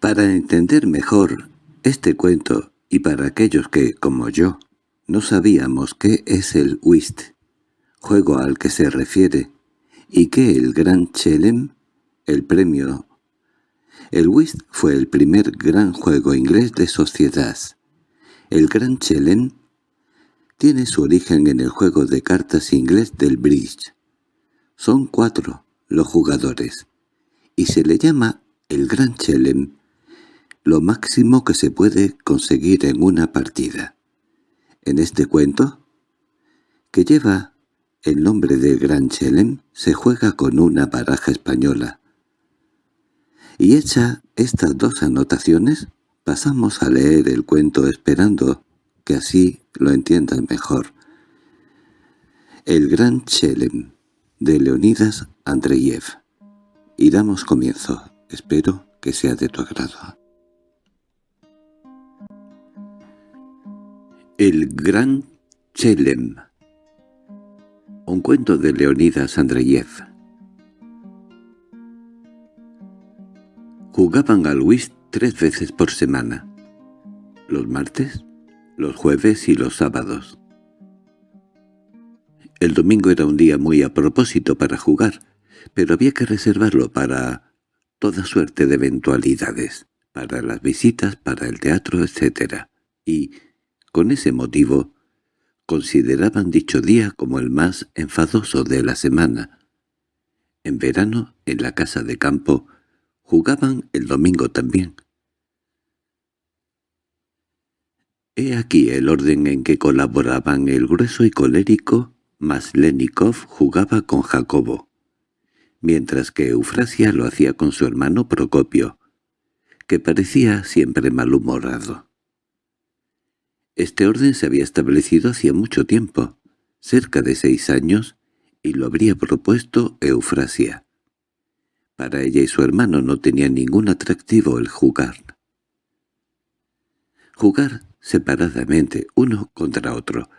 Para entender mejor este cuento y para aquellos que, como yo, no sabíamos qué es el whist, juego al que se refiere, y que el Gran Chelem, el premio. El whist fue el primer gran juego inglés de sociedad. El Gran Chelem tiene su origen en el juego de cartas inglés del bridge. Son cuatro los jugadores, y se le llama el Gran Chelem lo máximo que se puede conseguir en una partida. En este cuento, que lleva el nombre del Gran Chelem, se juega con una baraja española. Y hecha estas dos anotaciones, pasamos a leer el cuento esperando que así lo entiendan mejor. El Gran Chelem, de Leonidas Andreyev. Y damos comienzo. Espero que sea de tu agrado. El Gran Chelem Un cuento de Leonidas Andreyev Jugaban al whist tres veces por semana, los martes, los jueves y los sábados. El domingo era un día muy a propósito para jugar, pero había que reservarlo para toda suerte de eventualidades, para las visitas, para el teatro, etc. Y, con ese motivo, consideraban dicho día como el más enfadoso de la semana. En verano, en la casa de campo, jugaban el domingo también. He aquí el orden en que colaboraban el grueso y colérico Maslenikov jugaba con Jacobo, mientras que Eufrasia lo hacía con su hermano Procopio, que parecía siempre malhumorado. Este orden se había establecido hacía mucho tiempo, cerca de seis años, y lo habría propuesto Eufrasia. Para ella y su hermano no tenía ningún atractivo el jugar. Jugar separadamente, uno contra otro,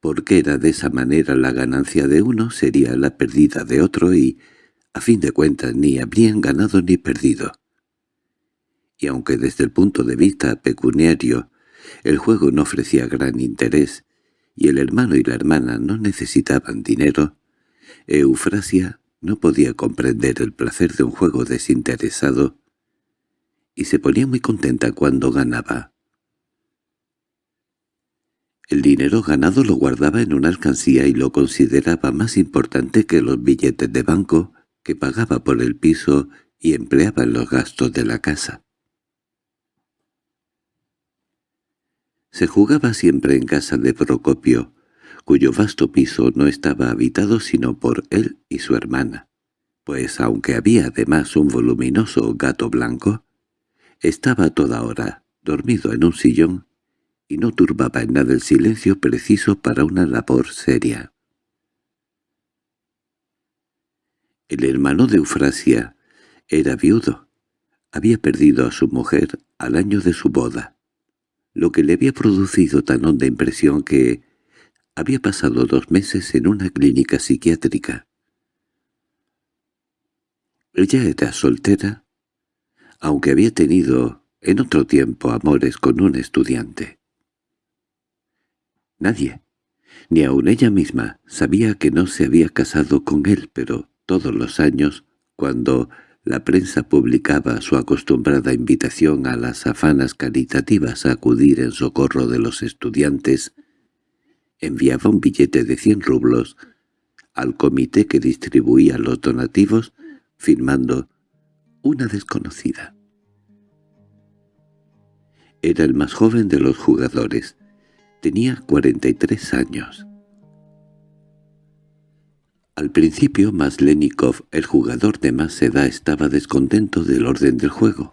porque era de esa manera la ganancia de uno sería la pérdida de otro y, a fin de cuentas, ni habrían ganado ni perdido. Y aunque desde el punto de vista pecuniario el juego no ofrecía gran interés, y el hermano y la hermana no necesitaban dinero, Eufrasia no podía comprender el placer de un juego desinteresado, y se ponía muy contenta cuando ganaba. El dinero ganado lo guardaba en una alcancía y lo consideraba más importante que los billetes de banco que pagaba por el piso y empleaba en los gastos de la casa. Se jugaba siempre en casa de Procopio, cuyo vasto piso no estaba habitado sino por él y su hermana, pues aunque había además un voluminoso gato blanco, estaba toda hora dormido en un sillón y no turbaba en nada el silencio preciso para una labor seria. El hermano de Eufrasia era viudo. Había perdido a su mujer al año de su boda lo que le había producido tan honda impresión que había pasado dos meses en una clínica psiquiátrica. Ella era soltera, aunque había tenido en otro tiempo amores con un estudiante. Nadie, ni aun ella misma, sabía que no se había casado con él, pero todos los años, cuando la prensa publicaba su acostumbrada invitación a las afanas caritativas a acudir en socorro de los estudiantes. Enviaba un billete de cien rublos al comité que distribuía los donativos, firmando «una desconocida». Era el más joven de los jugadores. Tenía 43 años. Al principio Maslenikov, el jugador de más edad, estaba descontento del orden del juego.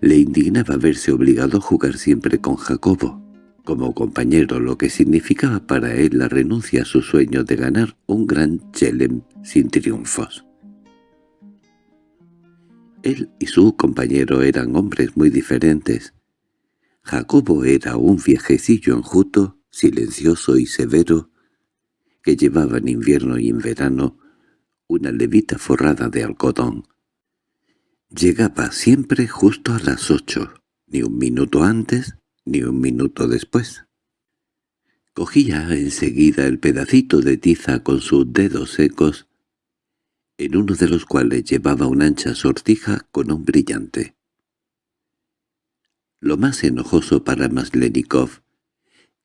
Le indignaba verse obligado a jugar siempre con Jacobo, como compañero, lo que significaba para él la renuncia a su sueño de ganar un gran chelem sin triunfos. Él y su compañero eran hombres muy diferentes. Jacobo era un viejecillo enjuto, silencioso y severo, que llevaba en invierno y en verano una levita forrada de algodón. llegaba siempre justo a las ocho, ni un minuto antes ni un minuto después. Cogía enseguida el pedacito de tiza con sus dedos secos, en uno de los cuales llevaba una ancha sortija con un brillante. Lo más enojoso para Maslenikov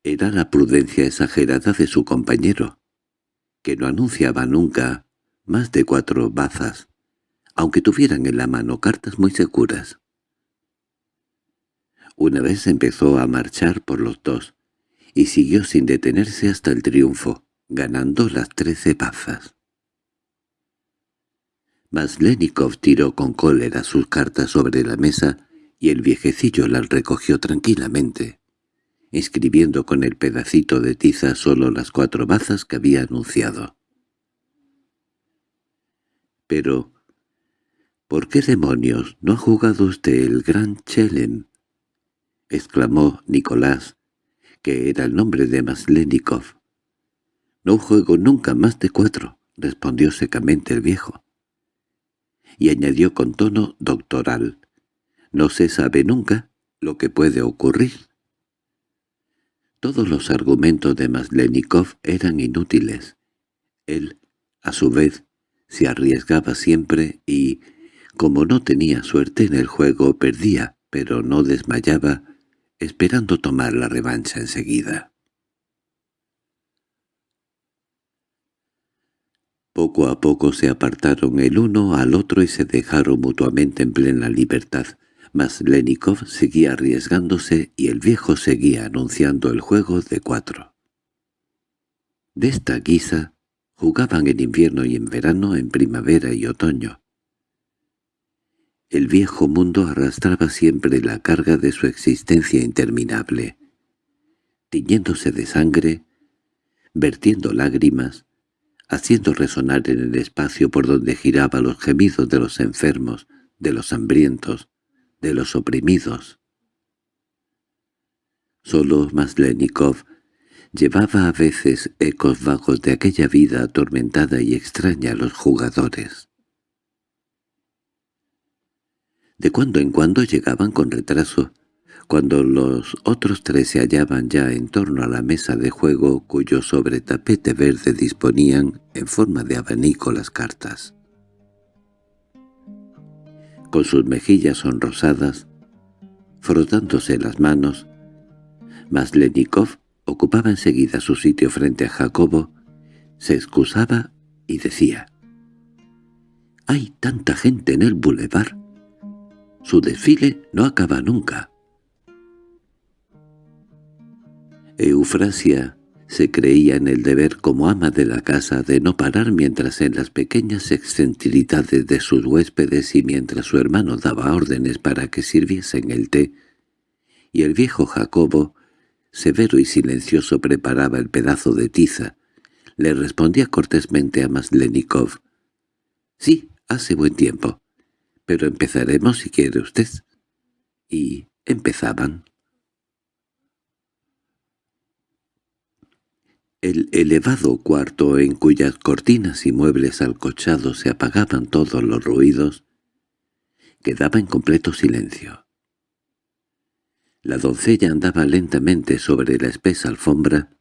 era la prudencia exagerada de su compañero, que no anunciaba nunca más de cuatro bazas, aunque tuvieran en la mano cartas muy seguras. Una vez empezó a marchar por los dos, y siguió sin detenerse hasta el triunfo, ganando las trece bazas. Maslenikov tiró con cólera sus cartas sobre la mesa y el viejecillo las recogió tranquilamente, escribiendo con el pedacito de tiza solo las cuatro bazas que había anunciado. —Pero, ¿por qué demonios no ha jugado usted el gran Chelem? —exclamó Nicolás, que era el nombre de Maslenikov. —No juego nunca más de cuatro —respondió secamente el viejo. Y añadió con tono doctoral. No se sabe nunca lo que puede ocurrir. Todos los argumentos de Maslenikov eran inútiles. Él, a su vez, se arriesgaba siempre y, como no tenía suerte en el juego, perdía, pero no desmayaba, esperando tomar la revancha enseguida. Poco a poco se apartaron el uno al otro y se dejaron mutuamente en plena libertad, mas Lenikov seguía arriesgándose y el viejo seguía anunciando el juego de cuatro. De esta guisa jugaban en invierno y en verano, en primavera y otoño. El viejo mundo arrastraba siempre la carga de su existencia interminable, tiñéndose de sangre, vertiendo lágrimas, haciendo resonar en el espacio por donde giraba los gemidos de los enfermos, de los hambrientos, de los oprimidos. Solo Maslenikov llevaba a veces ecos vagos de aquella vida atormentada y extraña a los jugadores. De cuando en cuando llegaban con retraso, cuando los otros tres se hallaban ya en torno a la mesa de juego cuyo sobre tapete verde disponían en forma de abanico las cartas con sus mejillas sonrosadas, frotándose las manos. Maslenikov ocupaba enseguida su sitio frente a Jacobo, se excusaba y decía «Hay tanta gente en el bulevar. Su desfile no acaba nunca». Eufrasia se creía en el deber como ama de la casa de no parar mientras en las pequeñas excentricidades de sus huéspedes y mientras su hermano daba órdenes para que sirviesen el té, y el viejo Jacobo, severo y silencioso, preparaba el pedazo de tiza, le respondía cortésmente a Maslenikov. «Sí, hace buen tiempo, pero empezaremos si quiere usted». Y empezaban. El elevado cuarto en cuyas cortinas y muebles alcochados se apagaban todos los ruidos, quedaba en completo silencio. La doncella andaba lentamente sobre la espesa alfombra,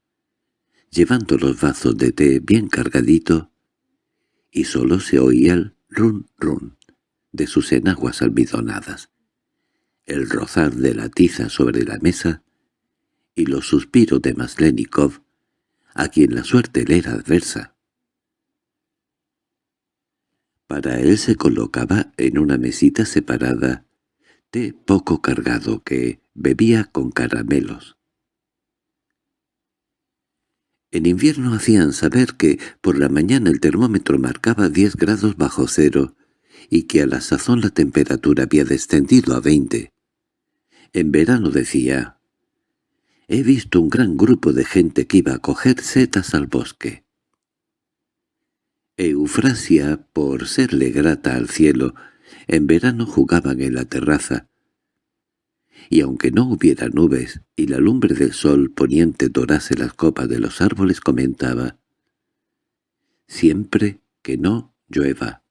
llevando los vasos de té bien cargadito, y sólo se oía el run run de sus enaguas almidonadas, el rozar de la tiza sobre la mesa y los suspiros de Maslenikov a quien la suerte le era adversa. Para él se colocaba en una mesita separada té poco cargado que bebía con caramelos. En invierno hacían saber que por la mañana el termómetro marcaba diez grados bajo cero y que a la sazón la temperatura había descendido a veinte. En verano decía, He visto un gran grupo de gente que iba a coger setas al bosque. Eufrasia, por serle grata al cielo, en verano jugaban en la terraza, y aunque no hubiera nubes y la lumbre del sol poniente dorase las copas de los árboles comentaba, «Siempre que no llueva».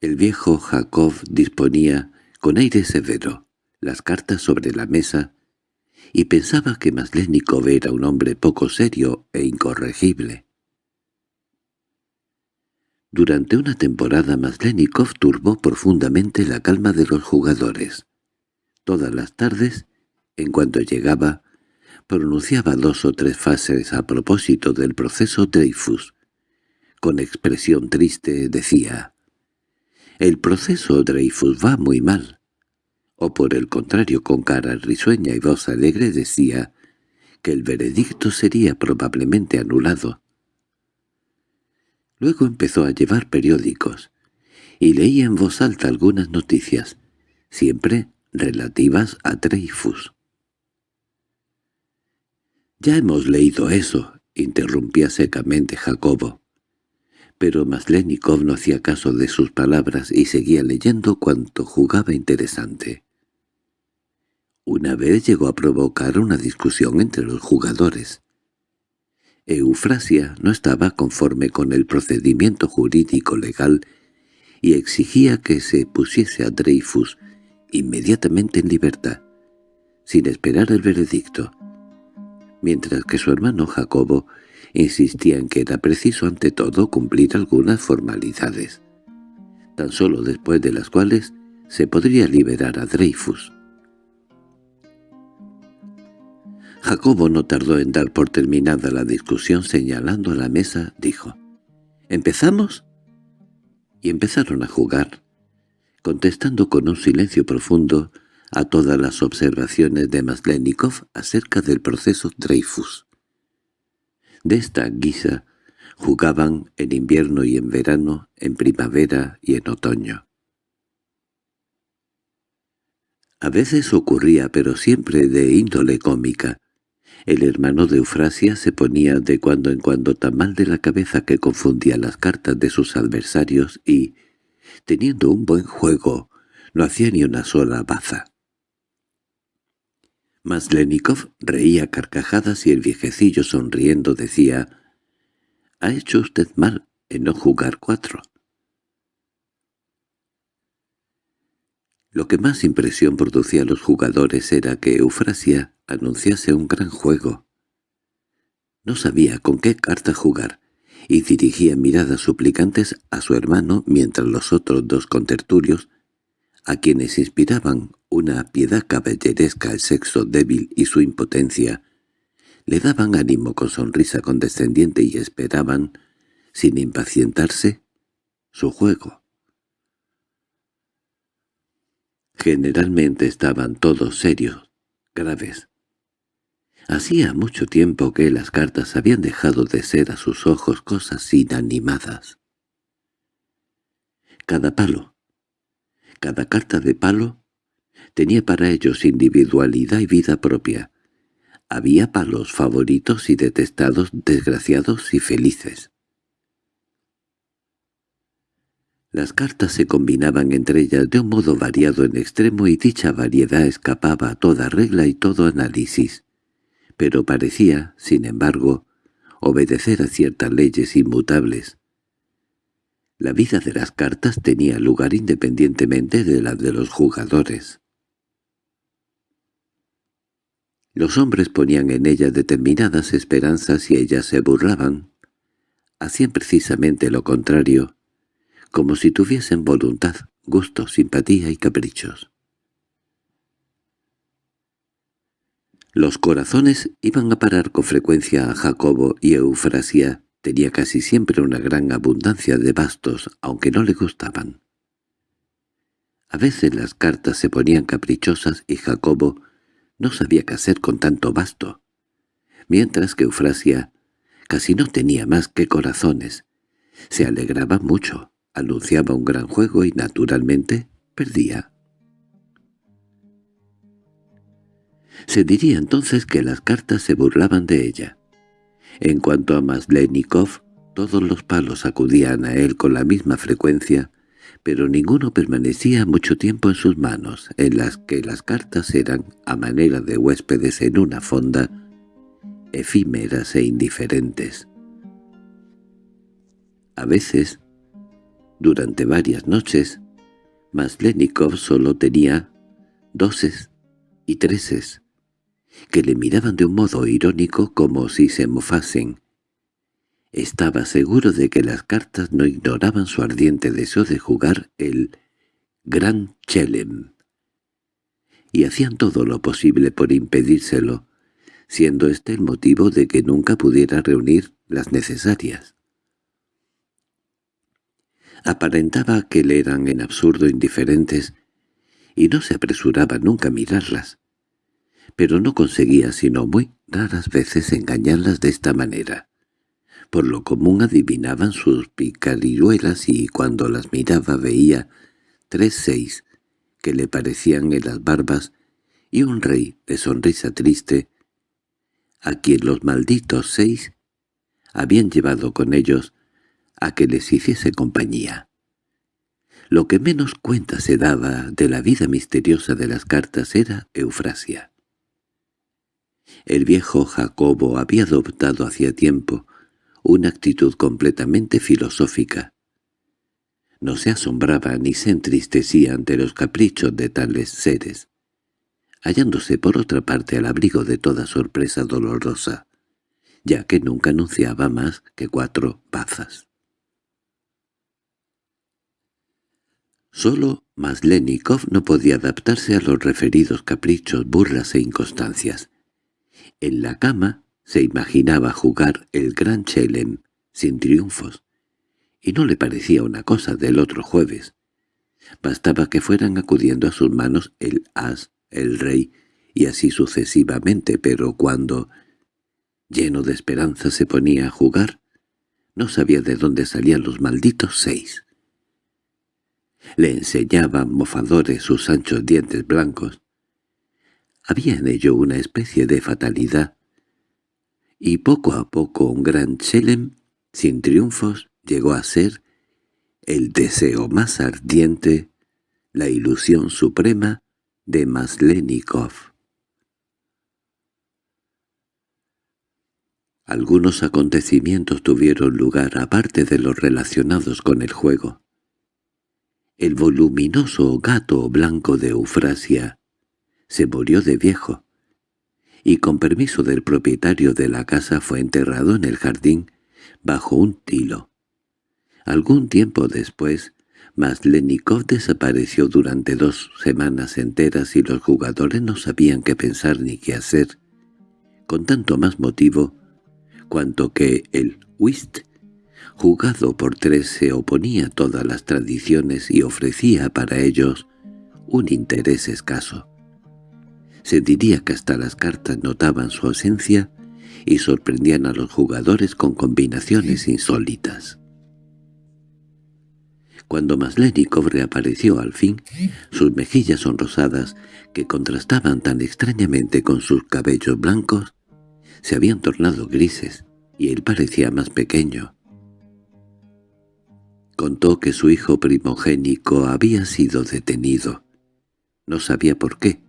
El viejo Jacob disponía, con aire severo, las cartas sobre la mesa y pensaba que Maslenikov era un hombre poco serio e incorregible. Durante una temporada Maslenikov turbó profundamente la calma de los jugadores. Todas las tardes, en cuanto llegaba, pronunciaba dos o tres frases a propósito del proceso Dreyfus. Con expresión triste decía, «El proceso Dreyfus va muy mal o por el contrario con cara risueña y voz alegre decía que el veredicto sería probablemente anulado. Luego empezó a llevar periódicos, y leía en voz alta algunas noticias, siempre relativas a Dreyfus. «Ya hemos leído eso», interrumpía secamente Jacobo. Pero Maslenikov no hacía caso de sus palabras y seguía leyendo cuanto jugaba interesante. Una vez llegó a provocar una discusión entre los jugadores. Eufrasia no estaba conforme con el procedimiento jurídico legal y exigía que se pusiese a Dreyfus inmediatamente en libertad, sin esperar el veredicto, mientras que su hermano Jacobo insistía en que era preciso ante todo cumplir algunas formalidades, tan solo después de las cuales se podría liberar a Dreyfus. Jacobo no tardó en dar por terminada la discusión señalando a la mesa, dijo, «¿Empezamos?» Y empezaron a jugar, contestando con un silencio profundo a todas las observaciones de Maslenikov acerca del proceso Dreyfus. De esta guisa jugaban en invierno y en verano, en primavera y en otoño. A veces ocurría, pero siempre de índole cómica, el hermano de Eufrasia se ponía de cuando en cuando tan mal de la cabeza que confundía las cartas de sus adversarios y, teniendo un buen juego, no hacía ni una sola baza. Maslenikov reía carcajadas y el viejecillo sonriendo decía «Ha hecho usted mal en no jugar cuatro». Lo que más impresión producía a los jugadores era que Eufrasia anunciase un gran juego. No sabía con qué carta jugar, y dirigía miradas suplicantes a su hermano mientras los otros dos contertulios, a quienes inspiraban una piedad caballeresca el sexo débil y su impotencia, le daban ánimo con sonrisa condescendiente y esperaban, sin impacientarse, su juego. Generalmente estaban todos serios, graves. Hacía mucho tiempo que las cartas habían dejado de ser a sus ojos cosas inanimadas. Cada palo, cada carta de palo, tenía para ellos individualidad y vida propia. Había palos favoritos y detestados, desgraciados y felices. Las cartas se combinaban entre ellas de un modo variado en extremo y dicha variedad escapaba a toda regla y todo análisis, pero parecía, sin embargo, obedecer a ciertas leyes inmutables. La vida de las cartas tenía lugar independientemente de la de los jugadores. Los hombres ponían en ellas determinadas esperanzas y ellas se burlaban. Hacían precisamente lo contrario, como si tuviesen voluntad, gusto, simpatía y caprichos. Los corazones iban a parar con frecuencia a Jacobo y Eufrasia tenía casi siempre una gran abundancia de bastos, aunque no le gustaban. A veces las cartas se ponían caprichosas y Jacobo no sabía qué hacer con tanto basto, mientras que Eufrasia casi no tenía más que corazones. Se alegraba mucho anunciaba un gran juego y naturalmente perdía. Se diría entonces que las cartas se burlaban de ella. En cuanto a Maslenikov, todos los palos acudían a él con la misma frecuencia, pero ninguno permanecía mucho tiempo en sus manos, en las que las cartas eran, a manera de huéspedes en una fonda, efímeras e indiferentes. A veces Durante varias noches, Maslenikov solo tenía doses y treses, que le miraban de un modo irónico como si se mofasen. Estaba seguro de que las cartas no ignoraban su ardiente deseo de jugar el Gran Chelem, y hacían todo lo posible por impedírselo, siendo este el motivo de que nunca pudiera reunir las necesarias. Aparentaba que le eran en absurdo indiferentes y no se apresuraba nunca a mirarlas, pero no conseguía sino muy raras veces engañarlas de esta manera. Por lo común adivinaban sus picarilluelas y cuando las miraba veía tres seis que le parecían en las barbas y un rey de sonrisa triste, a quien los malditos seis habían llevado con ellos a que les hiciese compañía. Lo que menos cuenta se daba de la vida misteriosa de las cartas era Eufrasia. El viejo Jacobo había adoptado hacía tiempo una actitud completamente filosófica. No se asombraba ni se entristecía ante los caprichos de tales seres, hallándose por otra parte al abrigo de toda sorpresa dolorosa, ya que nunca anunciaba más que cuatro bazas. Solo Maslenikov no podía adaptarse a los referidos caprichos, burlas e inconstancias. En la cama se imaginaba jugar el gran Chelem sin triunfos, y no le parecía una cosa del otro jueves. Bastaba que fueran acudiendo a sus manos el as, el rey, y así sucesivamente, pero cuando, lleno de esperanza, se ponía a jugar, no sabía de dónde salían los malditos seis. Le enseñaban mofadores sus anchos dientes blancos. Había en ello una especie de fatalidad, y poco a poco un gran Chelem, sin triunfos, llegó a ser el deseo más ardiente, la ilusión suprema de Maslenikov. Algunos acontecimientos tuvieron lugar aparte de los relacionados con el juego. El voluminoso gato blanco de Eufrasia se murió de viejo, y con permiso del propietario de la casa fue enterrado en el jardín bajo un tilo. Algún tiempo después, Maslenikov desapareció durante dos semanas enteras y los jugadores no sabían qué pensar ni qué hacer, con tanto más motivo cuanto que el whist jugado por tres se oponía a todas las tradiciones y ofrecía para ellos un interés escaso. Se diría que hasta las cartas notaban su ausencia y sorprendían a los jugadores con combinaciones insólitas. Cuando Maslenikov reapareció al fin, sus mejillas sonrosadas, que contrastaban tan extrañamente con sus cabellos blancos, se habían tornado grises, y él parecía más pequeño. Contó que su hijo primogénico había sido detenido. No sabía por qué,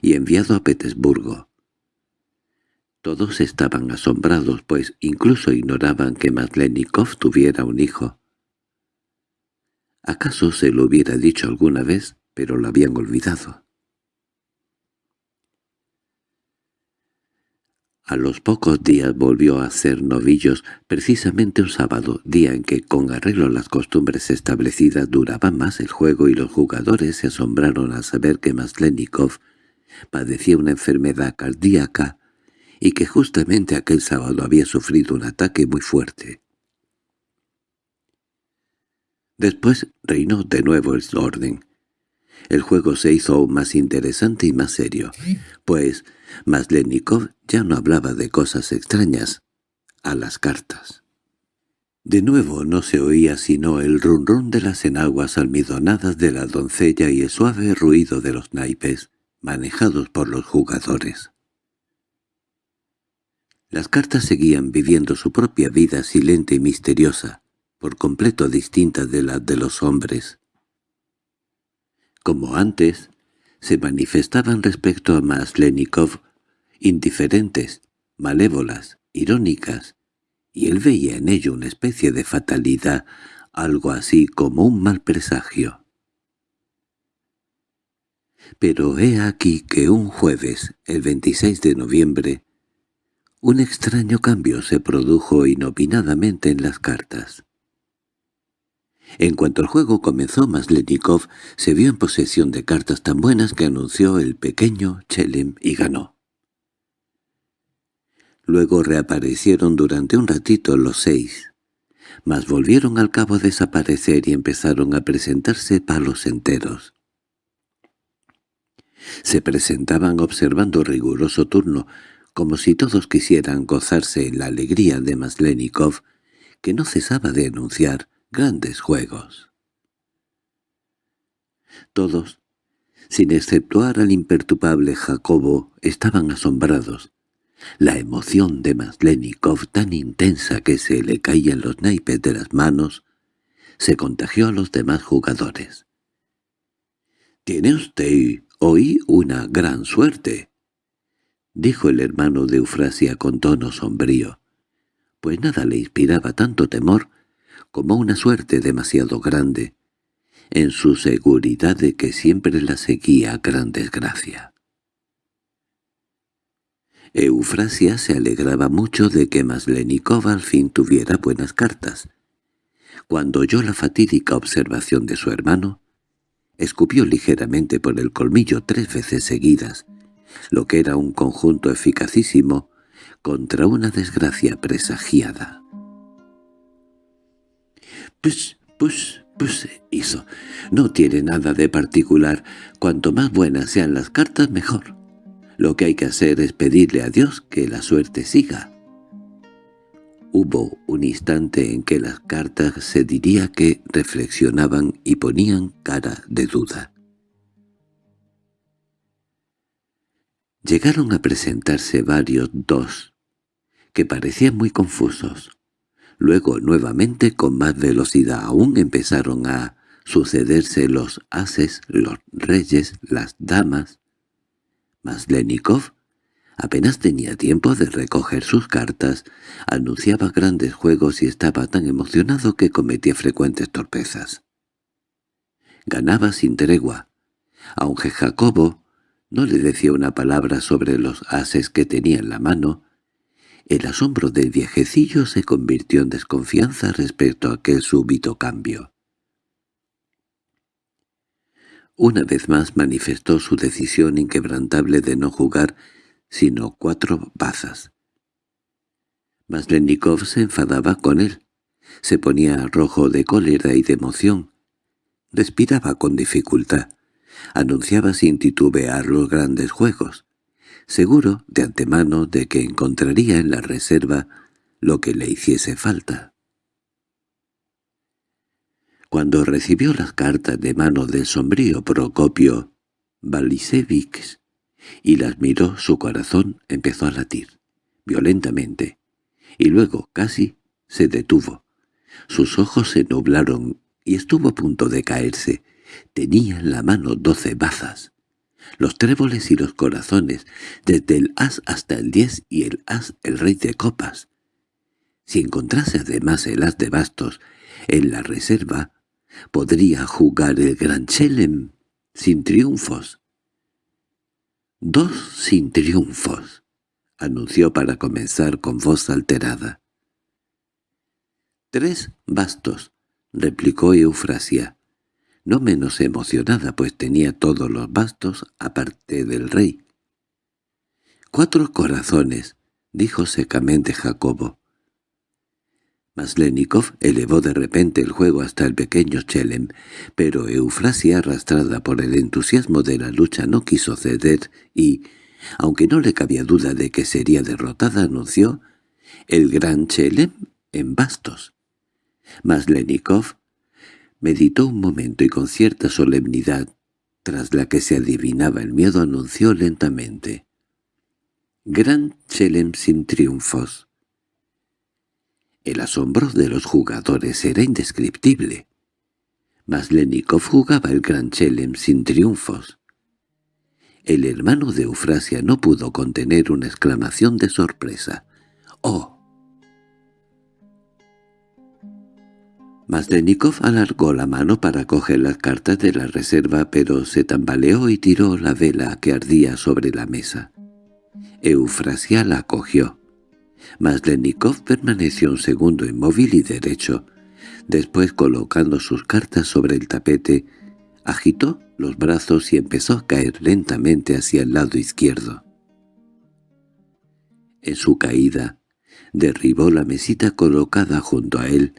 y enviado a Petersburgo. Todos estaban asombrados, pues incluso ignoraban que Maslenikov tuviera un hijo. ¿Acaso se lo hubiera dicho alguna vez, pero lo habían olvidado? A los pocos días volvió a ser novillos, precisamente un sábado, día en que con arreglo las costumbres establecidas duraba más el juego y los jugadores se asombraron al saber que Maslenikov padecía una enfermedad cardíaca y que justamente aquel sábado había sufrido un ataque muy fuerte. Después reinó de nuevo el orden. El juego se hizo aún más interesante y más serio, pues Maslenikov ya no hablaba de cosas extrañas, a las cartas. De nuevo no se oía sino el rum de las enaguas almidonadas de la doncella y el suave ruido de los naipes, manejados por los jugadores. Las cartas seguían viviendo su propia vida silente y misteriosa, por completo distinta de la de los hombres. Como antes, se manifestaban respecto a Maslenikov indiferentes, malévolas, irónicas, y él veía en ello una especie de fatalidad, algo así como un mal presagio. Pero he aquí que un jueves, el 26 de noviembre, un extraño cambio se produjo inopinadamente en las cartas. En cuanto el juego comenzó, Maslenikov se vio en posesión de cartas tan buenas que anunció el pequeño Chelem y ganó. Luego reaparecieron durante un ratito los seis, mas volvieron al cabo a desaparecer y empezaron a presentarse palos enteros. Se presentaban observando riguroso turno, como si todos quisieran gozarse en la alegría de Maslenikov, que no cesaba de anunciar grandes juegos. Todos, sin exceptuar al imperturbable Jacobo, estaban asombrados. La emoción de Maslenikov, tan intensa que se le caían los naipes de las manos, se contagió a los demás jugadores. «Tiene usted hoy una gran suerte», dijo el hermano de Eufrasia con tono sombrío, pues nada le inspiraba tanto temor como una suerte demasiado grande, en su seguridad de que siempre la seguía gran desgracia. Eufrasia se alegraba mucho de que Maslenikov al fin tuviera buenas cartas. Cuando oyó la fatídica observación de su hermano, escupió ligeramente por el colmillo tres veces seguidas, lo que era un conjunto eficacísimo contra una desgracia presagiada. «Pues, pues, pues», hizo, «no tiene nada de particular. Cuanto más buenas sean las cartas, mejor. Lo que hay que hacer es pedirle a Dios que la suerte siga». Hubo un instante en que las cartas se diría que reflexionaban y ponían cara de duda. Llegaron a presentarse varios dos, que parecían muy confusos. Luego nuevamente con más velocidad aún empezaron a sucederse los ases, los reyes, las damas. Maslenikov apenas tenía tiempo de recoger sus cartas, anunciaba grandes juegos y estaba tan emocionado que cometía frecuentes torpezas. Ganaba sin tregua, aunque Jacobo no le decía una palabra sobre los ases que tenía en la mano. El asombro del viejecillo se convirtió en desconfianza respecto a aquel súbito cambio. Una vez más manifestó su decisión inquebrantable de no jugar sino cuatro bazas. Maslenikov se enfadaba con él, se ponía rojo de cólera y de emoción, respiraba con dificultad anunciaba sin titubear los grandes juegos, seguro de antemano de que encontraría en la reserva lo que le hiciese falta. Cuando recibió las cartas de mano del sombrío Procopio Balisevich y las miró, su corazón empezó a latir, violentamente, y luego casi se detuvo. Sus ojos se nublaron y estuvo a punto de caerse, Tenía en la mano doce bazas, los tréboles y los corazones, desde el as hasta el diez y el as el rey de copas. Si encontrase además el as de bastos en la reserva, podría jugar el gran Chelem sin triunfos. «Dos sin triunfos», anunció para comenzar con voz alterada. «Tres bastos», replicó Eufrasia no menos emocionada, pues tenía todos los bastos aparte del rey. «Cuatro corazones», dijo secamente Jacobo. Maslenikov elevó de repente el juego hasta el pequeño Chelem, pero Eufrasia, arrastrada por el entusiasmo de la lucha, no quiso ceder y, aunque no le cabía duda de que sería derrotada, anunció «el gran Chelem en bastos». Maslenikov Meditó un momento y con cierta solemnidad, tras la que se adivinaba el miedo, anunció lentamente. «Gran Chelem sin triunfos». El asombro de los jugadores era indescriptible. Maslenikov jugaba el Gran Chelem sin triunfos. El hermano de Eufrasia no pudo contener una exclamación de sorpresa. «¡Oh!» Maslenikov alargó la mano para coger las cartas de la reserva, pero se tambaleó y tiró la vela que ardía sobre la mesa. Eufrasia la cogió. Maslenikov permaneció un segundo inmóvil y derecho. Después, colocando sus cartas sobre el tapete, agitó los brazos y empezó a caer lentamente hacia el lado izquierdo. En su caída, derribó la mesita colocada junto a él,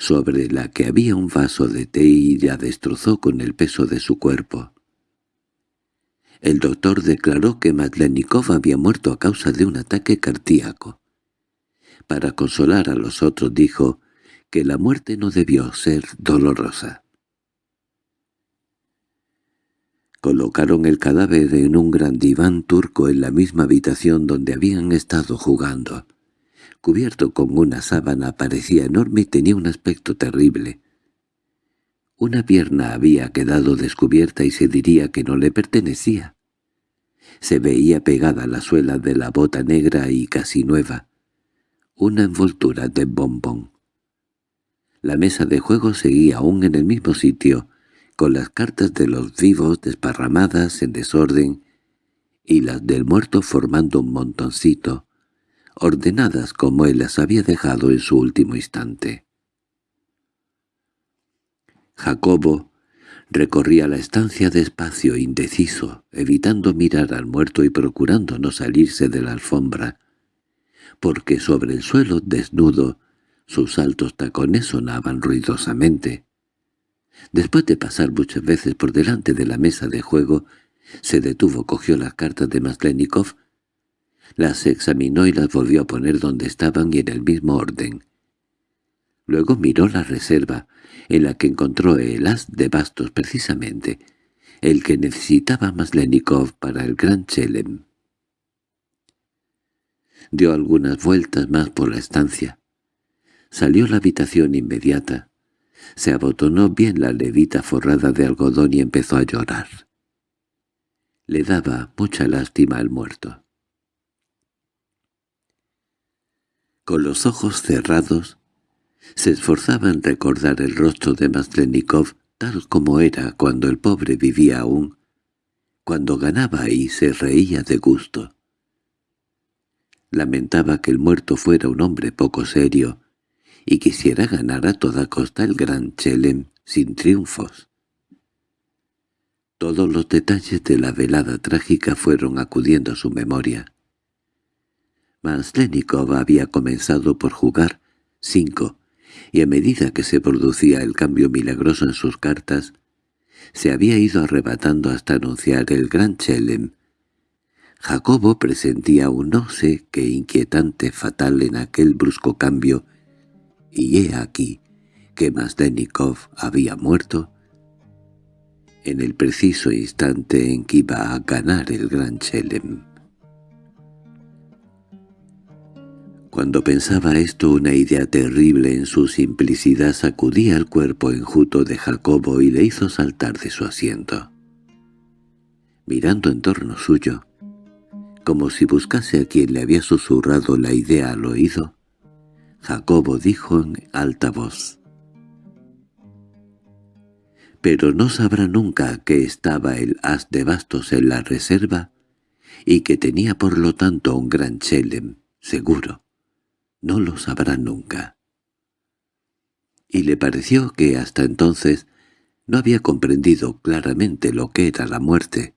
sobre la que había un vaso de té y la destrozó con el peso de su cuerpo. El doctor declaró que Madlenikov había muerto a causa de un ataque cardíaco. Para consolar a los otros dijo que la muerte no debió ser dolorosa. Colocaron el cadáver en un gran diván turco en la misma habitación donde habían estado jugando cubierto con una sábana, parecía enorme y tenía un aspecto terrible. Una pierna había quedado descubierta y se diría que no le pertenecía. Se veía pegada a la suela de la bota negra y casi nueva, una envoltura de bombón. La mesa de juego seguía aún en el mismo sitio, con las cartas de los vivos desparramadas en desorden y las del muerto formando un montoncito, ordenadas como él las había dejado en su último instante. Jacobo recorría la estancia despacio indeciso, evitando mirar al muerto y procurando no salirse de la alfombra, porque sobre el suelo desnudo sus altos tacones sonaban ruidosamente. Después de pasar muchas veces por delante de la mesa de juego, se detuvo, cogió las cartas de Maslenikov las examinó y las volvió a poner donde estaban y en el mismo orden. Luego miró la reserva, en la que encontró el as de bastos precisamente, el que necesitaba Maslenikov para el Gran Chelem. Dio algunas vueltas más por la estancia. Salió la habitación inmediata. Se abotonó bien la levita forrada de algodón y empezó a llorar. Le daba mucha lástima al muerto. Con los ojos cerrados, se esforzaba en recordar el rostro de Maslenikov tal como era cuando el pobre vivía aún, cuando ganaba y se reía de gusto. Lamentaba que el muerto fuera un hombre poco serio y quisiera ganar a toda costa el gran Chelem sin triunfos. Todos los detalles de la velada trágica fueron acudiendo a su memoria. Maslenikov había comenzado por jugar cinco, y a medida que se producía el cambio milagroso en sus cartas, se había ido arrebatando hasta anunciar el gran Chelem. Jacobo presentía un no sé qué inquietante fatal en aquel brusco cambio, y he aquí que Maslenikov había muerto en el preciso instante en que iba a ganar el gran Chelem. Cuando pensaba esto una idea terrible en su simplicidad sacudía el cuerpo enjuto de Jacobo y le hizo saltar de su asiento. Mirando en torno suyo, como si buscase a quien le había susurrado la idea al oído, Jacobo dijo en alta voz, «Pero no sabrá nunca que estaba el as de bastos en la reserva y que tenía por lo tanto un gran chelem, seguro» no lo sabrá nunca. Y le pareció que hasta entonces no había comprendido claramente lo que era la muerte.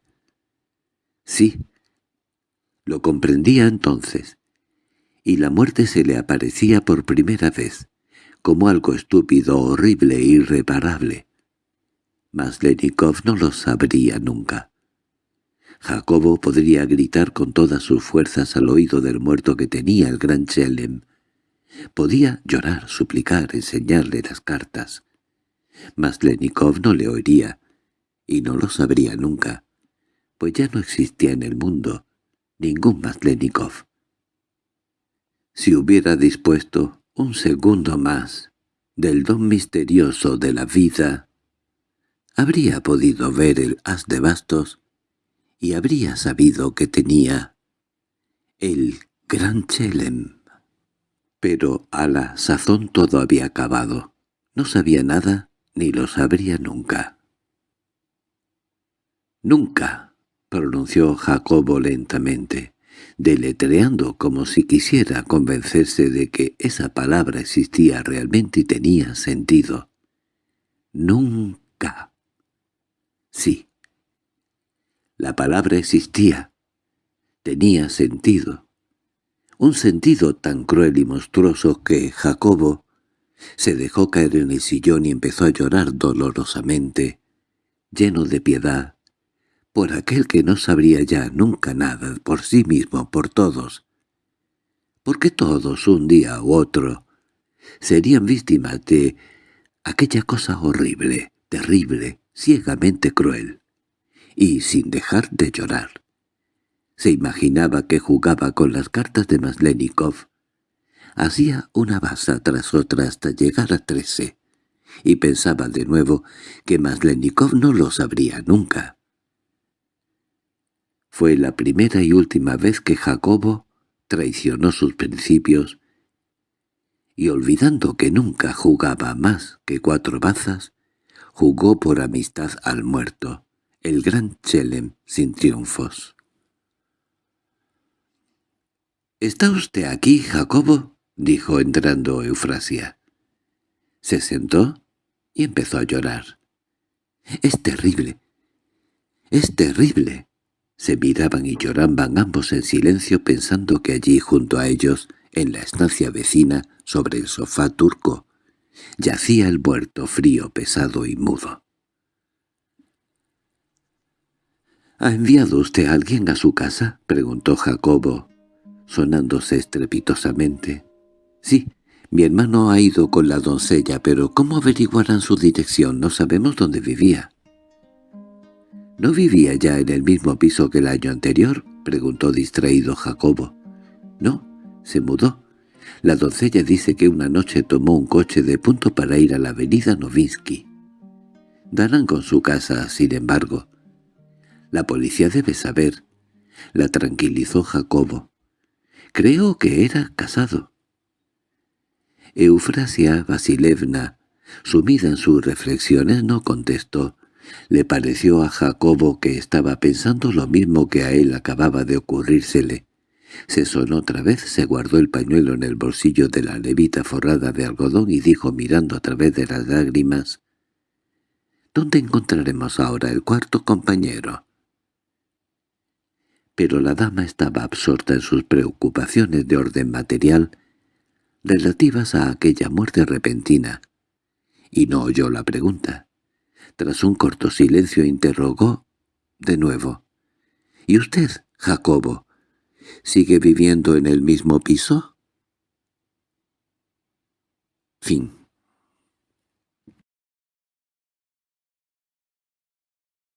Sí, lo comprendía entonces, y la muerte se le aparecía por primera vez, como algo estúpido, horrible e irreparable. Mas Lenikov no lo sabría nunca. Jacobo podría gritar con todas sus fuerzas al oído del muerto que tenía el gran Chelem, Podía llorar, suplicar, enseñarle las cartas. Mas Lenikov no le oiría, y no lo sabría nunca, pues ya no existía en el mundo ningún Maslenikov. Si hubiera dispuesto un segundo más del don misterioso de la vida, habría podido ver el as de bastos y habría sabido que tenía el gran Chelem. Pero a la sazón todo había acabado. No sabía nada ni lo sabría nunca. —Nunca —pronunció Jacobo lentamente, deletreando como si quisiera convencerse de que esa palabra existía realmente y tenía sentido. —Nunca. Sí. La palabra existía. Tenía sentido. Un sentido tan cruel y monstruoso que Jacobo se dejó caer en el sillón y empezó a llorar dolorosamente, lleno de piedad, por aquel que no sabría ya nunca nada por sí mismo, por todos. Porque todos, un día u otro, serían víctimas de aquella cosa horrible, terrible, ciegamente cruel, y sin dejar de llorar. Se imaginaba que jugaba con las cartas de Maslenikov, Hacía una baza tras otra hasta llegar a trece, y pensaba de nuevo que Maslenikov no lo sabría nunca. Fue la primera y última vez que Jacobo traicionó sus principios y olvidando que nunca jugaba más que cuatro bazas, jugó por amistad al muerto, el gran Chelem sin triunfos. —¿Está usted aquí, Jacobo? —dijo entrando Eufrasia. Se sentó y empezó a llorar. —Es terrible. Es terrible. Se miraban y lloraban ambos en silencio pensando que allí junto a ellos, en la estancia vecina, sobre el sofá turco, yacía el muerto frío, pesado y mudo. —¿Ha enviado usted a alguien a su casa? —preguntó Jacobo, sonándose estrepitosamente. —Sí, mi hermano ha ido con la doncella, pero ¿cómo averiguarán su dirección? No sabemos dónde vivía. —¿No vivía ya en el mismo piso que el año anterior? —preguntó distraído Jacobo. —No, se mudó. La doncella dice que una noche tomó un coche de punto para ir a la avenida Novinsky. Darán con su casa, sin embargo. La policía debe saber. La tranquilizó Jacobo. Creo que era casado. Eufrasia Vasilevna, sumida en sus reflexiones, no contestó. Le pareció a Jacobo que estaba pensando lo mismo que a él acababa de ocurrírsele. Se sonó otra vez, se guardó el pañuelo en el bolsillo de la levita forrada de algodón y dijo mirando a través de las lágrimas, «¿Dónde encontraremos ahora el cuarto compañero?» Pero la dama estaba absorta en sus preocupaciones de orden material relativas a aquella muerte repentina, y no oyó la pregunta. Tras un corto silencio interrogó de nuevo. —¿Y usted, Jacobo, sigue viviendo en el mismo piso? Fin